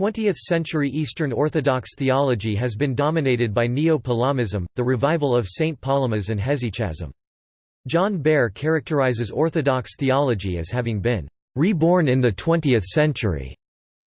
20th-century Eastern Orthodox theology has been dominated by Neo-Palamism, the revival of St. Palamas and Hesychasm. John Behr characterizes Orthodox theology as having been reborn in the 20th century.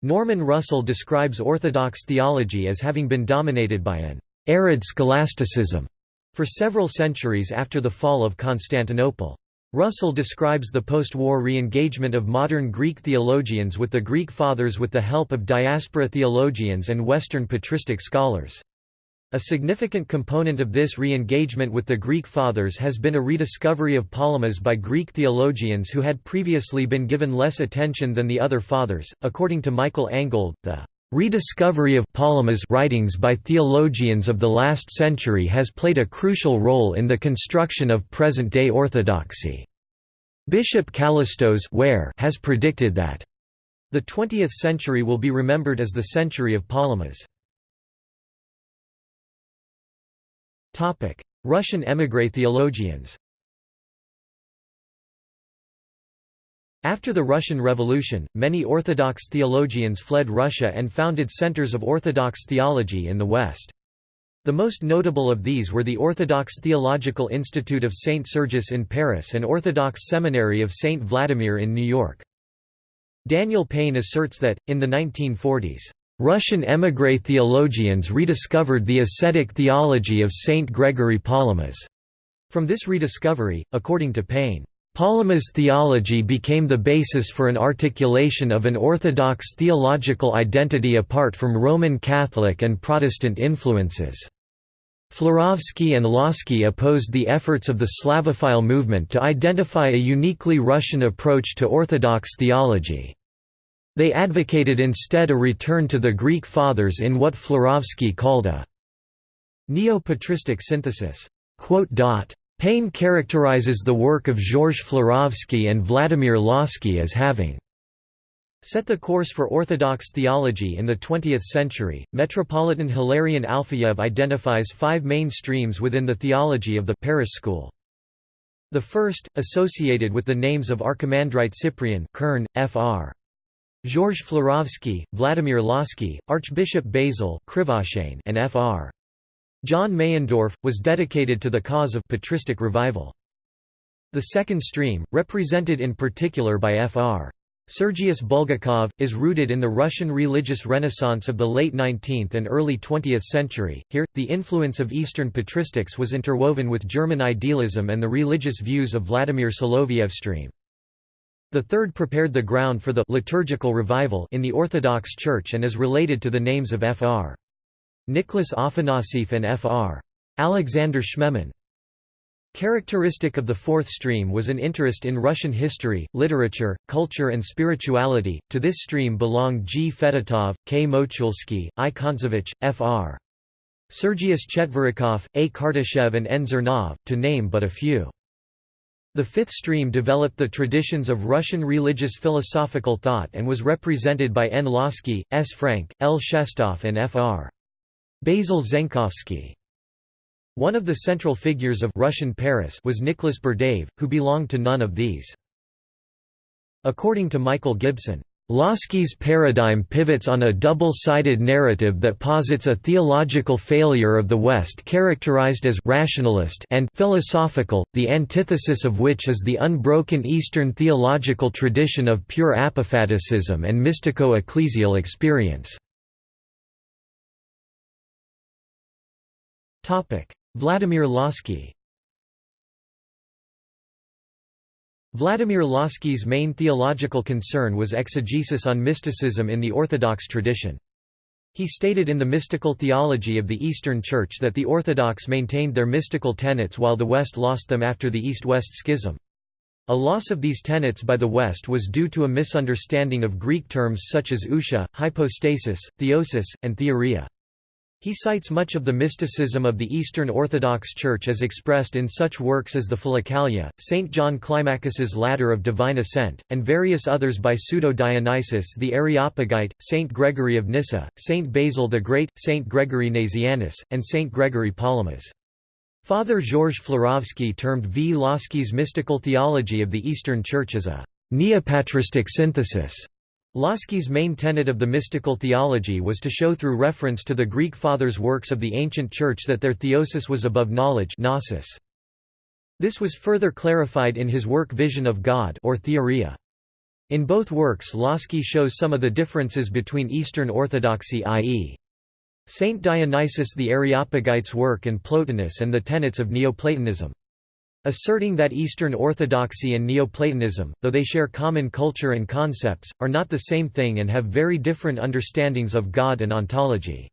Norman Russell describes Orthodox theology as having been dominated by an arid scholasticism for several centuries after the fall of Constantinople. Russell describes the post-war re-engagement of modern Greek theologians with the Greek Fathers with the help of diaspora theologians and Western patristic scholars. A significant component of this re-engagement with the Greek Fathers has been a rediscovery of Palamas by Greek theologians who had previously been given less attention than the other Fathers. According to Michael Angold, the rediscovery of Palamas writings by theologians of the last century has played a crucial role in the construction of present-day orthodoxy. Bishop Kallistos has predicted that the 20th century will be remembered as the century of Palamas. Russian émigré theologians After the Russian Revolution, many Orthodox theologians fled Russia and founded centers of Orthodox theology in the West. The most notable of these were the Orthodox Theological Institute of St. Sergius in Paris and Orthodox Seminary of St. Vladimir in New York. Daniel Payne asserts that, in the 1940s, Russian émigré theologians rediscovered the ascetic theology of Saint Gregory Palamas. From this rediscovery, according to Payne, Palamas theology became the basis for an articulation of an orthodox theological identity apart from Roman Catholic and Protestant influences. Florovsky and Lossky opposed the efforts of the Slavophile movement to identify a uniquely Russian approach to Orthodox theology. They advocated instead a return to the Greek Fathers in what Florovsky called a neo-patristic synthesis. Payne characterizes the work of Georges Florovsky and Vladimir Lossky as having set the course for Orthodox theology in the 20th century. Metropolitan Hilarion Alfeyev identifies five main streams within the theology of the Paris school. The first, associated with the names of Archimandrite Cyprian Kern, Fr. Georges Florovsky, Vladimir Lossky, Archbishop Basil and Fr. John Meyendorff, was dedicated to the cause of patristic revival. The second stream, represented in particular by Fr. Sergius Bulgakov, is rooted in the Russian religious renaissance of the late 19th and early 20th century. Here, the influence of Eastern patristics was interwoven with German idealism and the religious views of Vladimir Soloviev stream. The third prepared the ground for the liturgical revival in the Orthodox Church and is related to the names of Fr. Nicholas Afanasieff and Fr. Alexander Schmemann. Characteristic of the fourth stream was an interest in Russian history, literature, culture and spirituality. To this stream belong G. Fedotov, K. Mochulsky, I. Kontsevich, Fr. Sergius Chetverikov, A. Kartashev and N. Zernov, to name but a few. The fifth stream developed the traditions of Russian religious philosophical thought and was represented by N. Lossky, S. Frank, L. Shestov and Fr. Basil Zenkovsky. One of the central figures of Russian Paris was Nicholas Berdyaev, who belonged to none of these. According to Michael Gibson, Lossky's paradigm pivots on a double-sided narrative that posits a theological failure of the West characterized as rationalist and philosophical, the antithesis of which is the unbroken Eastern theological tradition of pure apophaticism and mystico-ecclesial experience. Vladimir Lossky Vladimir Lossky's main theological concern was exegesis on mysticism in the Orthodox tradition. He stated in the mystical theology of the Eastern Church that the Orthodox maintained their mystical tenets while the West lost them after the East-West Schism. A loss of these tenets by the West was due to a misunderstanding of Greek terms such as ousia, hypostasis, theosis, and theoria. He cites much of the mysticism of the Eastern Orthodox Church as expressed in such works as the Philokalia, St. John Climacus's Ladder of Divine Ascent, and various others by Pseudo-Dionysius the Areopagite, St. Gregory of Nyssa, St. Basil the Great, St. Gregory Nazianzus, and St. Gregory Palamas. Father Georges Florovsky termed V. Lossky's mystical theology of the Eastern Church as a neopatristic synthesis Lossky's main tenet of the mystical theology was to show through reference to the Greek fathers' works of the ancient Church that their theosis was above knowledge gnosis. This was further clarified in his work Vision of God or Theoria. In both works Lossky shows some of the differences between Eastern Orthodoxy i.e. Saint Dionysius the Areopagite's work and Plotinus and the tenets of Neoplatonism. Asserting that Eastern Orthodoxy and Neoplatonism, though they share common culture and concepts, are not the same thing and have very different understandings of God and ontology.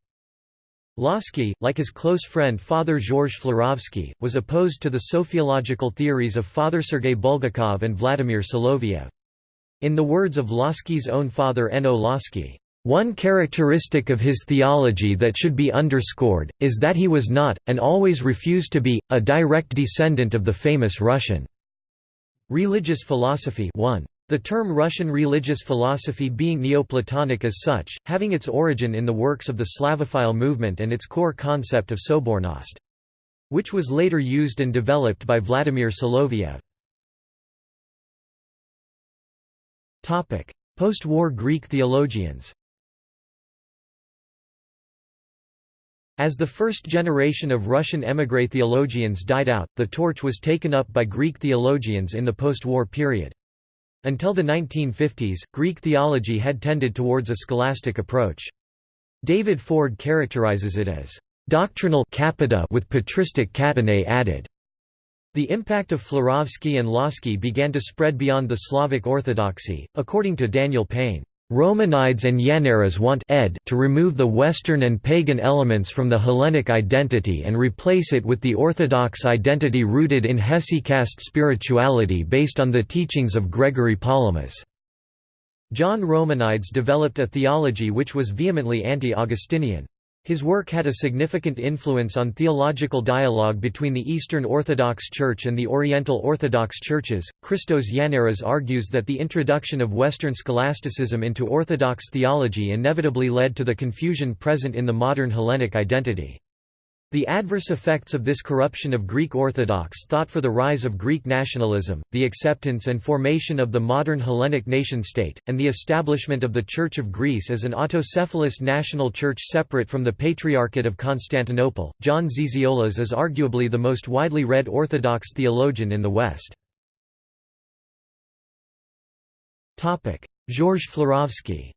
Lossky, like his close friend Father Georges Florovsky, was opposed to the sophiological theories of Father Sergei Bulgakov and Vladimir Soloviev. In the words of Lossky's own father N. O. One characteristic of his theology that should be underscored, is that he was not, and always refused to be, a direct descendant of the famous Russian religious philosophy 1. The term Russian religious philosophy being Neoplatonic as such, having its origin in the works of the Slavophile movement and its core concept of Sobornost. Which was later used and developed by Vladimir Soloviev. Post-war Greek theologians As the first generation of Russian émigré theologians died out, the torch was taken up by Greek theologians in the post-war period. Until the 1950s, Greek theology had tended towards a scholastic approach. David Ford characterizes it as doctrinal capita with patristic catenae added. The impact of Florovsky and Lossky began to spread beyond the Slavic Orthodoxy, according to Daniel Payne. Romanides and Yannaras want ed to remove the Western and pagan elements from the Hellenic identity and replace it with the Orthodox identity rooted in hesychast spirituality based on the teachings of Gregory Palamas. John Romanides developed a theology which was vehemently anti-Augustinian. His work had a significant influence on theological dialogue between the Eastern Orthodox Church and the Oriental Orthodox Churches. Christos Yannaras argues that the introduction of Western scholasticism into Orthodox theology inevitably led to the confusion present in the modern Hellenic identity. The adverse effects of this corruption of Greek Orthodox thought for the rise of Greek nationalism, the acceptance and formation of the modern Hellenic nation-state, and the establishment of the Church of Greece as an autocephalous national church separate from the Patriarchate of Constantinople. John Zizioulas is arguably the most widely read Orthodox theologian in the West. Georges Florovsky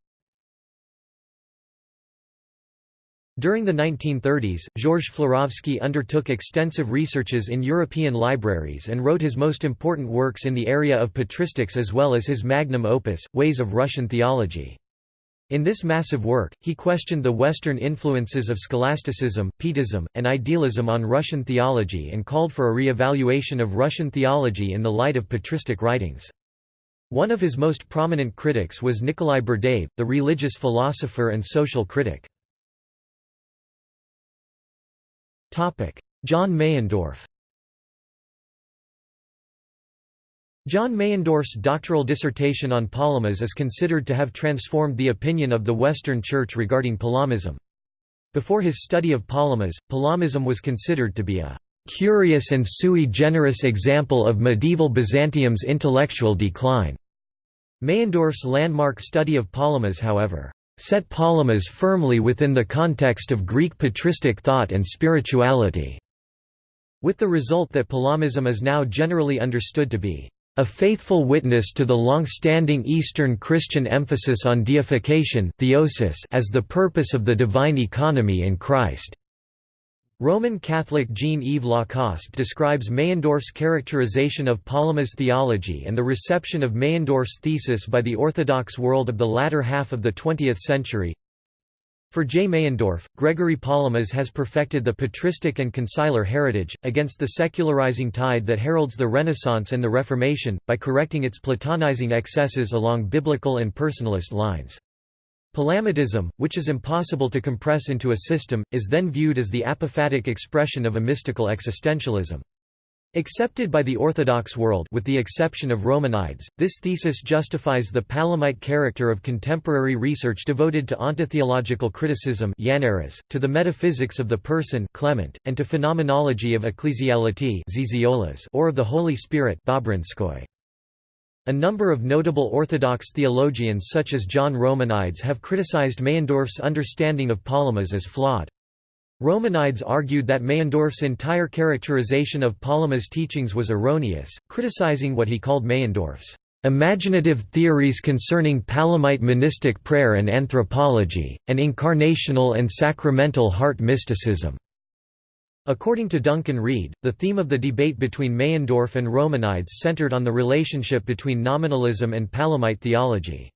During the 1930s, Georges Florovsky undertook extensive researches in European libraries and wrote his most important works in the area of patristics as well as his magnum opus, Ways of Russian Theology. In this massive work, he questioned the Western influences of scholasticism, Pietism, and idealism on Russian theology and called for a re-evaluation of Russian theology in the light of patristic writings. One of his most prominent critics was Nikolai Berdyaev, the religious philosopher and social critic. John Meyendorff John Meyendorff's doctoral dissertation on Palamas is considered to have transformed the opinion of the Western Church regarding Palamism. Before his study of Palamas, Palamism was considered to be a curious and sui generis example of medieval Byzantium's intellectual decline. Meyendorff's landmark study of Palamas however, set Palamas firmly within the context of Greek patristic thought and spirituality, with the result that Palamism is now generally understood to be a faithful witness to the long-standing Eastern Christian emphasis on deification theosis as the purpose of the divine economy in Christ. Roman Catholic Jean-Yves Lacoste describes Meyendorff's characterization of Palamas theology and the reception of Meyendorff's thesis by the Orthodox world of the latter half of the 20th century. For J. Meyendorff, Gregory Palamas has perfected the patristic and conciliar heritage, against the secularizing tide that heralds the Renaissance and the Reformation, by correcting its Platonizing excesses along biblical and personalist lines. Palamitism, which is impossible to compress into a system, is then viewed as the apophatic expression of a mystical existentialism. Accepted by the Orthodox world with the exception of Romanides, this thesis justifies the Palamite character of contemporary research devoted to ontotheological criticism to the metaphysics of the person Clement, and to phenomenology of ecclesiality or of the Holy Spirit A number of notable Orthodox theologians such as John Romanides have criticized Meyendorff's understanding of Palamas as flawed. Romanides argued that Meyendorff's entire characterization of Palamas' teachings was erroneous, criticizing what he called Meyendorff's imaginative theories concerning Palamite monistic prayer and anthropology, and incarnational and sacramental heart mysticism. According to Duncan Reid, the theme of the debate between Meyendorff and Romanides centered on the relationship between nominalism and Palamite theology.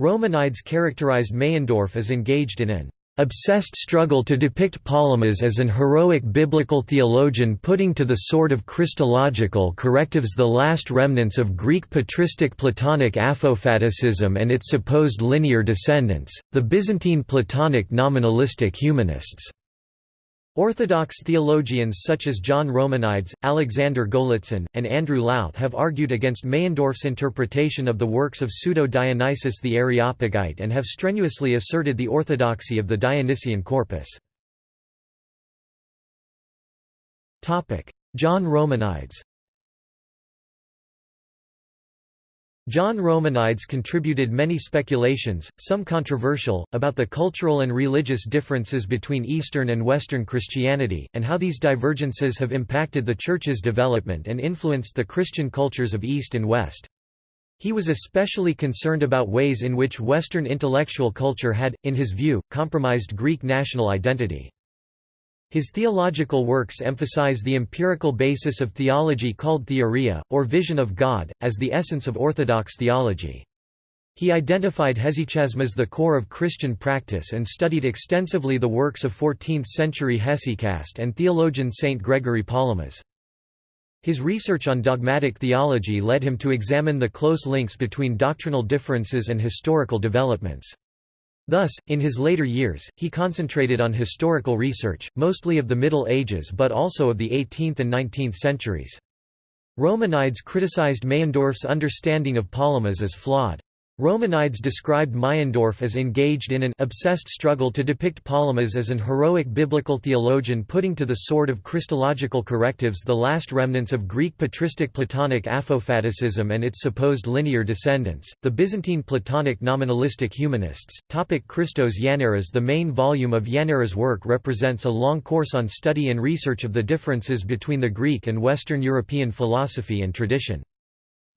Romanides characterized Meyendorff as engaged in an obsessed struggle to depict Palamas as an heroic biblical theologian putting to the sword of Christological correctives the last remnants of Greek patristic Platonic apophaticism and its supposed linear descendants, the Byzantine Platonic nominalistic humanists. Orthodox theologians such as John Romanides, Alexander Golitzin, and Andrew Louth have argued against Meyendorff's interpretation of the works of Pseudo-Dionysius the Areopagite and have strenuously asserted the orthodoxy of the Dionysian corpus. John Romanides John Romanides contributed many speculations, some controversial, about the cultural and religious differences between Eastern and Western Christianity, and how these divergences have impacted the Church's development and influenced the Christian cultures of East and West. He was especially concerned about ways in which Western intellectual culture had, in his view, compromised Greek national identity. His theological works emphasize the empirical basis of theology called theoria, or vision of God, as the essence of Orthodox theology. He identified hesychasm as the core of Christian practice and studied extensively the works of 14th-century hesychast and theologian Saint Gregory Palamas. His research on dogmatic theology led him to examine the close links between doctrinal differences and historical developments. Thus, in his later years, he concentrated on historical research, mostly of the Middle Ages but also of the 18th and 19th centuries. Romanides criticized Meyendorff's understanding of Palamas as flawed. Romanides described Meyendorff as engaged in an obsessed struggle to depict Palamas as an heroic biblical theologian putting to the sword of Christological correctives the last remnants of Greek patristic Platonic apophaticism and its supposed linear descendants, the Byzantine Platonic nominalistic humanists. Topic Christos Yannaras The main volume of Yannaras' work represents a long course on study and research of the differences between the Greek and Western European philosophy and tradition.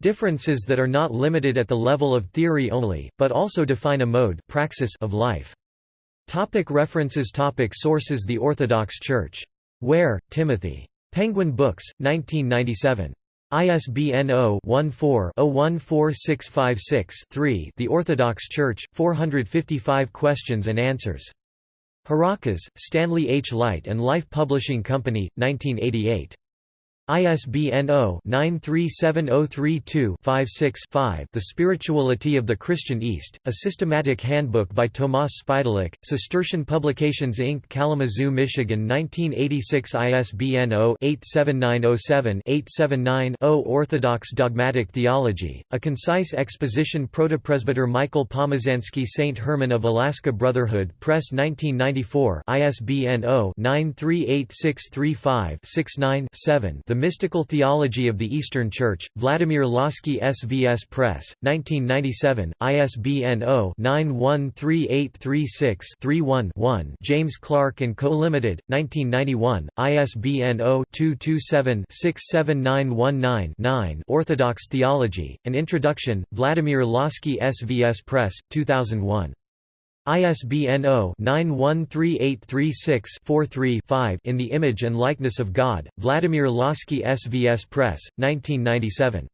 Differences that are not limited at the level of theory only, but also define a mode praxis of life. Topic references Topic Sources The Orthodox Church. Ware, Timothy. Penguin Books, 1997. ISBN 0-14-014656-3 The Orthodox Church, 455 Questions and Answers. Harakas, Stanley H. Light and Life Publishing Company, 1988. ISBN 0-937032-56-5 The Spirituality of the Christian East, A Systematic Handbook by Tomas Spitalik, Cistercian Publications Inc. Kalamazoo, Michigan 1986 ISBN 0-87907-879-0 Orthodox Dogmatic Theology, A Concise Exposition Protopresbyter Michael Pomazansky St. Herman of Alaska Brotherhood Press 1994 ISBN 0-938635-69-7 The Mystical Theology of the Eastern Church, Vladimir Lossky SVS Press, 1997, ISBN 0-913836-31-1 James Clark & Co. Limited, 1991, ISBN 0-227-67919-9 Orthodox Theology, An Introduction, Vladimir Lossky SVS Press, 2001. ISBN 0-913836-43-5 In the Image and Likeness of God, Vladimir Lossky SVS Press, 1997.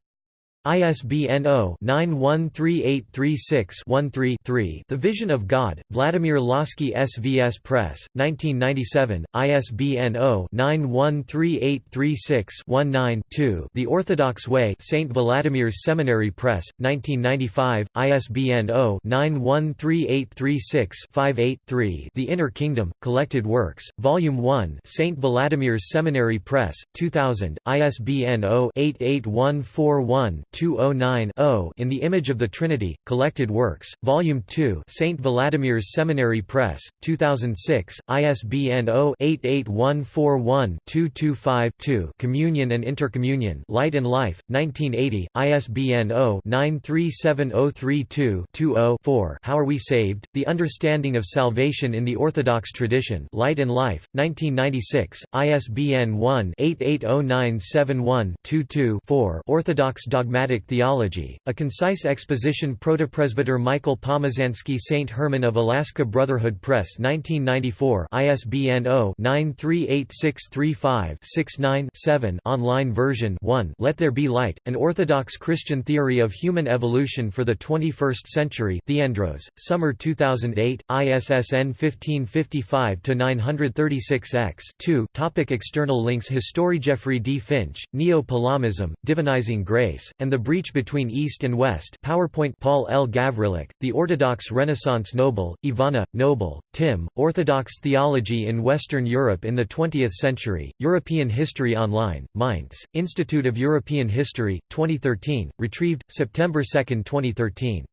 ISBN 0-913836-13-3 The Vision of God, Vladimir Lossky SVS Press, 1997, ISBN 0-913836-19-2 The Orthodox Way St. Vladimir's Seminary Press, 1995, ISBN 0-913836-58-3 The Inner Kingdom, Collected Works, Volume 1 St. Vladimir's Seminary Press, 2000, ISBN 0 88141 209-0 In the Image of the Trinity, Collected Works, Volume 2 St. Vladimir's Seminary Press, 2006, ISBN 0-88141-225-2 Communion and Intercommunion Light and Life, 1980, ISBN 0-937032-20-4 How Are We Saved? The Understanding of Salvation in the Orthodox Tradition Light and Life, 1996, ISBN 1-880971-22-4 Orthodox Dogmatic Theology, A Concise Exposition Protopresbyter Michael Pomazansky St. Herman of Alaska Brotherhood Press 1994 ISBN 0-938635-69-7 Online version 1 Let There Be Light, An Orthodox Christian Theory of Human Evolution for the 21st Century Theandros, Summer 2008, ISSN 1555-936-X 2 Topic External links History Jeffrey D. Finch, Neo-Palamism, Divinizing Grace, and the Breach Between East and West PowerPoint Paul L. Gavrilyuk, The Orthodox Renaissance Noble, Ivana, Noble, Tim, Orthodox Theology in Western Europe in the Twentieth Century, European History Online, Mainz, Institute of European History, 2013, retrieved, September 2, 2013.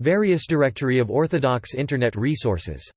Various Directory of Orthodox Internet Resources